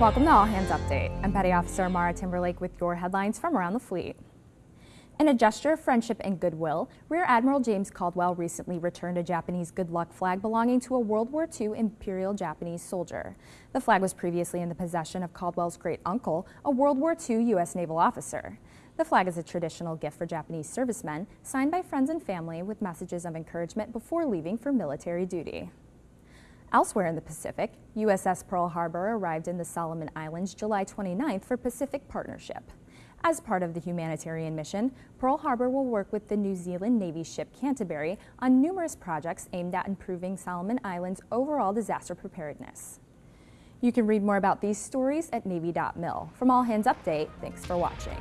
Welcome to All Hands Update. I'm Petty Officer Mara Timberlake with your headlines from around the fleet. In a gesture of friendship and goodwill, Rear Admiral James Caldwell recently returned a Japanese Good Luck flag belonging to a World War II Imperial Japanese soldier. The flag was previously in the possession of Caldwell's great uncle, a World War II U.S. naval officer. The flag is a traditional gift for Japanese servicemen, signed by friends and family with messages of encouragement before leaving for military duty. Elsewhere in the Pacific, USS Pearl Harbor arrived in the Solomon Islands July 29th for Pacific Partnership. As part of the humanitarian mission, Pearl Harbor will work with the New Zealand Navy ship Canterbury on numerous projects aimed at improving Solomon Islands' overall disaster preparedness. You can read more about these stories at Navy.mil. From All Hands Update, thanks for watching.